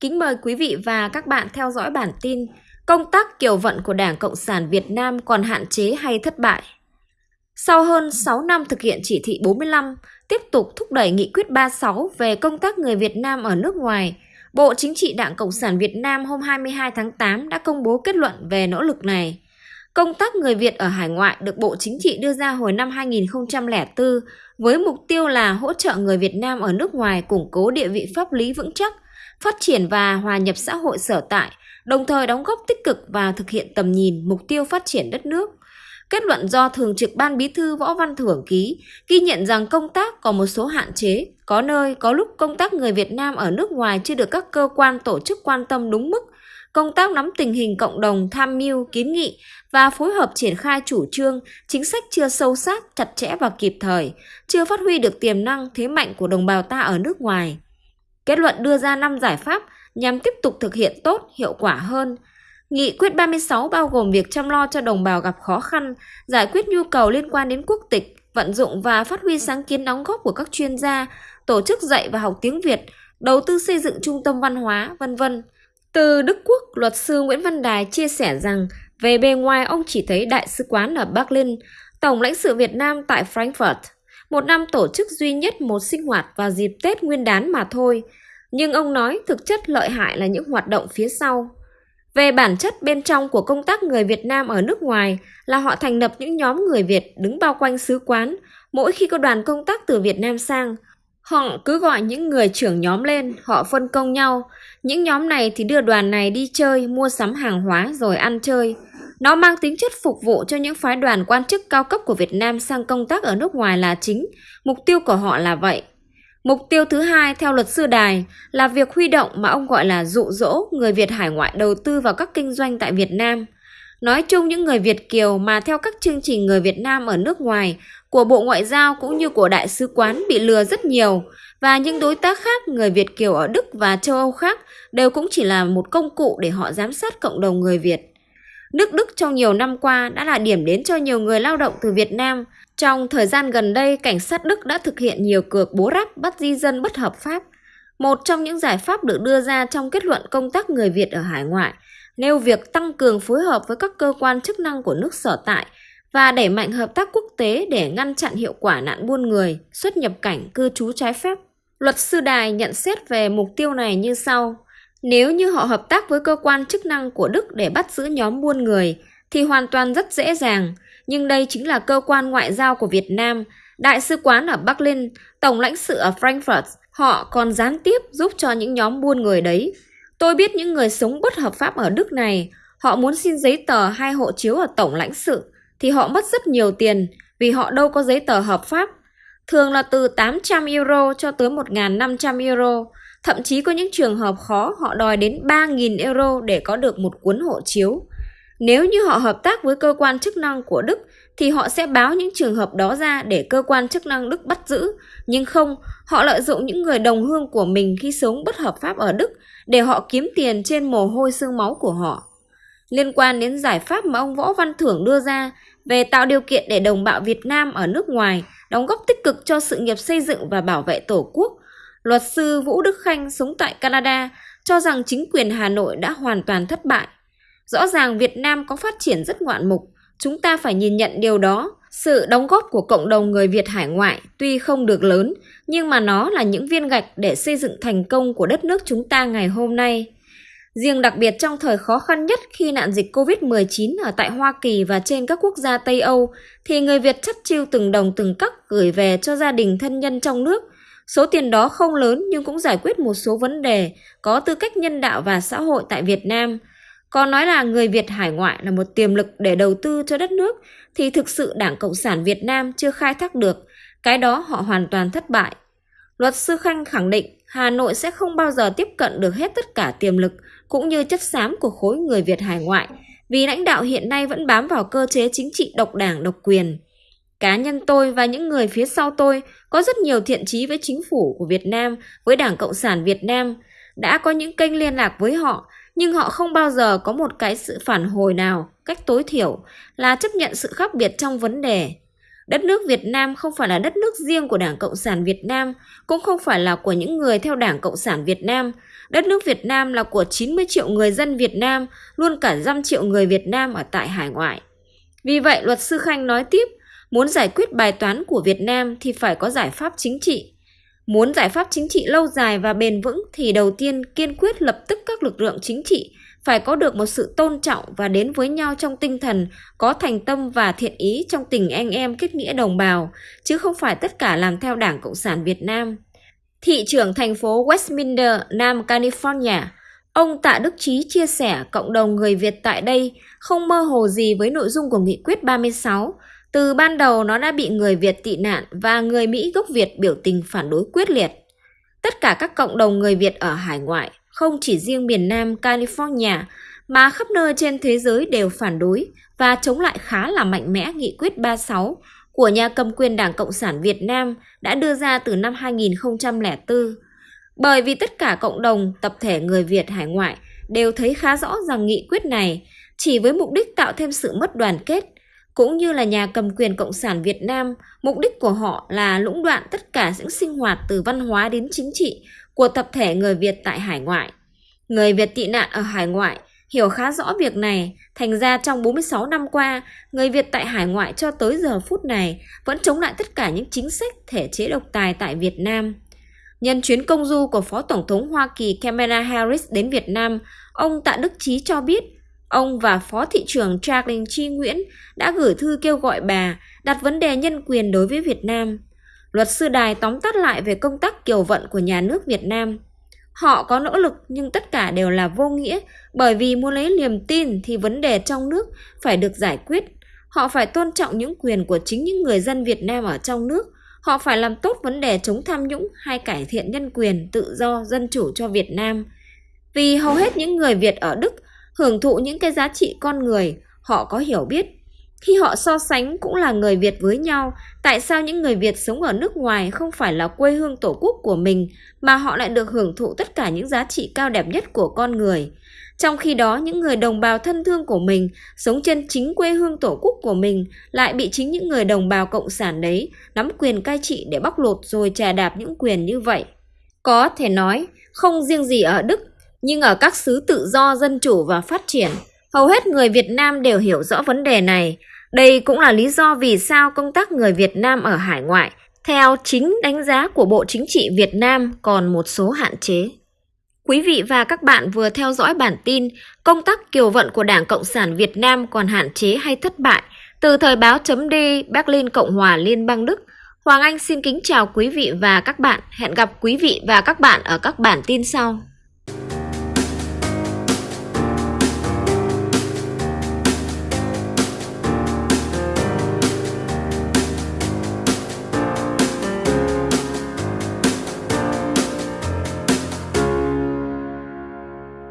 Kính mời quý vị và các bạn theo dõi bản tin Công tác kiều vận của Đảng Cộng sản Việt Nam còn hạn chế hay thất bại? Sau hơn 6 năm thực hiện chỉ thị 45, tiếp tục thúc đẩy nghị quyết 36 về công tác người Việt Nam ở nước ngoài, Bộ Chính trị Đảng Cộng sản Việt Nam hôm 22 tháng 8 đã công bố kết luận về nỗ lực này. Công tác người Việt ở hải ngoại được Bộ Chính trị đưa ra hồi năm 2004 với mục tiêu là hỗ trợ người Việt Nam ở nước ngoài củng cố địa vị pháp lý vững chắc, phát triển và hòa nhập xã hội sở tại, đồng thời đóng góp tích cực vào thực hiện tầm nhìn, mục tiêu phát triển đất nước. Kết luận do Thường trực Ban Bí thư Võ Văn Thưởng ký, ghi nhận rằng công tác có một số hạn chế, có nơi, có lúc công tác người Việt Nam ở nước ngoài chưa được các cơ quan tổ chức quan tâm đúng mức, công tác nắm tình hình cộng đồng, tham mưu, kiến nghị và phối hợp triển khai chủ trương, chính sách chưa sâu sát, chặt chẽ và kịp thời, chưa phát huy được tiềm năng, thế mạnh của đồng bào ta ở nước ngoài. Kết luận đưa ra 5 giải pháp nhằm tiếp tục thực hiện tốt, hiệu quả hơn. Nghị quyết 36 bao gồm việc chăm lo cho đồng bào gặp khó khăn, giải quyết nhu cầu liên quan đến quốc tịch, vận dụng và phát huy sáng kiến đóng góp của các chuyên gia, tổ chức dạy và học tiếng Việt, đầu tư xây dựng trung tâm văn hóa, vân vân. Từ Đức Quốc, luật sư Nguyễn Văn Đài chia sẻ rằng về bề ngoài ông chỉ thấy đại sứ quán ở Berlin, Tổng lãnh sự Việt Nam tại Frankfurt, một năm tổ chức duy nhất một sinh hoạt vào dịp Tết Nguyên đán mà thôi. Nhưng ông nói thực chất lợi hại là những hoạt động phía sau. Về bản chất bên trong của công tác người Việt Nam ở nước ngoài là họ thành lập những nhóm người Việt đứng bao quanh sứ quán. Mỗi khi có đoàn công tác từ Việt Nam sang, họ cứ gọi những người trưởng nhóm lên, họ phân công nhau. Những nhóm này thì đưa đoàn này đi chơi, mua sắm hàng hóa rồi ăn chơi. Nó mang tính chất phục vụ cho những phái đoàn quan chức cao cấp của Việt Nam sang công tác ở nước ngoài là chính. Mục tiêu của họ là vậy. Mục tiêu thứ hai, theo luật sư Đài, là việc huy động mà ông gọi là dụ dỗ người Việt hải ngoại đầu tư vào các kinh doanh tại Việt Nam. Nói chung những người Việt Kiều mà theo các chương trình người Việt Nam ở nước ngoài, của Bộ Ngoại giao cũng như của Đại sứ quán bị lừa rất nhiều và những đối tác khác, người Việt Kiều ở Đức và châu Âu khác, đều cũng chỉ là một công cụ để họ giám sát cộng đồng người Việt. Nước Đức trong nhiều năm qua đã là điểm đến cho nhiều người lao động từ Việt Nam. Trong thời gian gần đây, cảnh sát Đức đã thực hiện nhiều cược bố ráp bắt di dân bất hợp pháp. Một trong những giải pháp được đưa ra trong kết luận công tác người Việt ở hải ngoại nêu việc tăng cường phối hợp với các cơ quan chức năng của nước sở tại và đẩy mạnh hợp tác quốc tế để ngăn chặn hiệu quả nạn buôn người, xuất nhập cảnh, cư trú trái phép. Luật sư Đài nhận xét về mục tiêu này như sau. Nếu như họ hợp tác với cơ quan chức năng của Đức để bắt giữ nhóm buôn người thì hoàn toàn rất dễ dàng, nhưng đây chính là cơ quan ngoại giao của Việt Nam, đại sứ quán ở Berlin, tổng lãnh sự ở Frankfurt, họ còn gián tiếp giúp cho những nhóm buôn người đấy. Tôi biết những người sống bất hợp pháp ở Đức này, họ muốn xin giấy tờ hay hộ chiếu ở tổng lãnh sự thì họ mất rất nhiều tiền vì họ đâu có giấy tờ hợp pháp. Thường là từ 800 euro cho tới 1.500 euro. Thậm chí có những trường hợp khó họ đòi đến 3.000 euro để có được một cuốn hộ chiếu. Nếu như họ hợp tác với cơ quan chức năng của Đức thì họ sẽ báo những trường hợp đó ra để cơ quan chức năng Đức bắt giữ. Nhưng không, họ lợi dụng những người đồng hương của mình khi sống bất hợp pháp ở Đức để họ kiếm tiền trên mồ hôi xương máu của họ. Liên quan đến giải pháp mà ông Võ Văn Thưởng đưa ra về tạo điều kiện để đồng bào Việt Nam ở nước ngoài đóng góp tích cực cho sự nghiệp xây dựng và bảo vệ Tổ quốc, luật sư Vũ Đức Khanh sống tại Canada cho rằng chính quyền Hà Nội đã hoàn toàn thất bại. Rõ ràng Việt Nam có phát triển rất ngoạn mục, chúng ta phải nhìn nhận điều đó. Sự đóng góp của cộng đồng người Việt hải ngoại tuy không được lớn, nhưng mà nó là những viên gạch để xây dựng thành công của đất nước chúng ta ngày hôm nay. Riêng đặc biệt trong thời khó khăn nhất khi nạn dịch COVID-19 ở tại Hoa Kỳ và trên các quốc gia Tây Âu, thì người Việt chất chiêu từng đồng từng cắc gửi về cho gia đình thân nhân trong nước. Số tiền đó không lớn nhưng cũng giải quyết một số vấn đề có tư cách nhân đạo và xã hội tại Việt Nam. Còn nói là người Việt hải ngoại là một tiềm lực để đầu tư cho đất nước thì thực sự Đảng Cộng sản Việt Nam chưa khai thác được, cái đó họ hoàn toàn thất bại. Luật sư Khanh khẳng định Hà Nội sẽ không bao giờ tiếp cận được hết tất cả tiềm lực cũng như chất xám của khối người Việt hải ngoại vì lãnh đạo hiện nay vẫn bám vào cơ chế chính trị độc đảng độc quyền. Cá nhân tôi và những người phía sau tôi có rất nhiều thiện chí với chính phủ của Việt Nam, với Đảng Cộng sản Việt Nam, đã có những kênh liên lạc với họ, nhưng họ không bao giờ có một cái sự phản hồi nào, cách tối thiểu là chấp nhận sự khác biệt trong vấn đề. Đất nước Việt Nam không phải là đất nước riêng của Đảng Cộng sản Việt Nam, cũng không phải là của những người theo Đảng Cộng sản Việt Nam. Đất nước Việt Nam là của 90 triệu người dân Việt Nam, luôn cả trăm triệu người Việt Nam ở tại hải ngoại. Vì vậy, luật sư Khanh nói tiếp, muốn giải quyết bài toán của Việt Nam thì phải có giải pháp chính trị. Muốn giải pháp chính trị lâu dài và bền vững thì đầu tiên kiên quyết lập tức các lực lượng chính trị phải có được một sự tôn trọng và đến với nhau trong tinh thần có thành tâm và thiện ý trong tình anh em kết nghĩa đồng bào, chứ không phải tất cả làm theo Đảng Cộng sản Việt Nam. Thị trưởng thành phố Westminster, Nam California, ông Tạ Đức Trí chia sẻ cộng đồng người Việt tại đây không mơ hồ gì với nội dung của Nghị quyết 36. Từ ban đầu nó đã bị người Việt tị nạn và người Mỹ gốc Việt biểu tình phản đối quyết liệt. Tất cả các cộng đồng người Việt ở hải ngoại, không chỉ riêng miền Nam California mà khắp nơi trên thế giới đều phản đối và chống lại khá là mạnh mẽ Nghị quyết 36 của nhà cầm quyền Đảng Cộng sản Việt Nam đã đưa ra từ năm 2004. Bởi vì tất cả cộng đồng, tập thể người Việt hải ngoại đều thấy khá rõ rằng nghị quyết này chỉ với mục đích tạo thêm sự mất đoàn kết, cũng như là nhà cầm quyền Cộng sản Việt Nam, mục đích của họ là lũng đoạn tất cả những sinh hoạt từ văn hóa đến chính trị của tập thể người Việt tại hải ngoại. Người Việt tị nạn ở hải ngoại hiểu khá rõ việc này, thành ra trong 46 năm qua, người Việt tại hải ngoại cho tới giờ phút này vẫn chống lại tất cả những chính sách thể chế độc tài tại Việt Nam. Nhân chuyến công du của Phó Tổng thống Hoa Kỳ Kamala Harris đến Việt Nam, ông Tạ Đức Chí cho biết ông và Phó Thị trưởng Jacqueline Chi Nguyễn đã gửi thư kêu gọi bà đặt vấn đề nhân quyền đối với Việt Nam. Luật sư Đài tóm tắt lại về công tác kiều vận của nhà nước Việt Nam. Họ có nỗ lực nhưng tất cả đều là vô nghĩa bởi vì muốn lấy niềm tin thì vấn đề trong nước phải được giải quyết. Họ phải tôn trọng những quyền của chính những người dân Việt Nam ở trong nước. Họ phải làm tốt vấn đề chống tham nhũng hay cải thiện nhân quyền, tự do, dân chủ cho Việt Nam. Vì hầu hết những người Việt ở Đức hưởng thụ những cái giá trị con người, họ có hiểu biết khi họ so sánh cũng là người Việt với nhau, tại sao những người Việt sống ở nước ngoài không phải là quê hương tổ quốc của mình mà họ lại được hưởng thụ tất cả những giá trị cao đẹp nhất của con người? Trong khi đó, những người đồng bào thân thương của mình sống trên chính quê hương tổ quốc của mình lại bị chính những người đồng bào cộng sản đấy nắm quyền cai trị để bóc lột rồi trà đạp những quyền như vậy. Có thể nói, không riêng gì ở Đức, nhưng ở các xứ tự do, dân chủ và phát triển, hầu hết người Việt Nam đều hiểu rõ vấn đề này. Đây cũng là lý do vì sao công tác người Việt Nam ở hải ngoại, theo chính đánh giá của Bộ Chính trị Việt Nam còn một số hạn chế. Quý vị và các bạn vừa theo dõi bản tin Công tác kiều vận của Đảng Cộng sản Việt Nam còn hạn chế hay thất bại từ thời báo chấm D Berlin Cộng hòa Liên bang Đức. Hoàng Anh xin kính chào quý vị và các bạn. Hẹn gặp quý vị và các bạn ở các bản tin sau.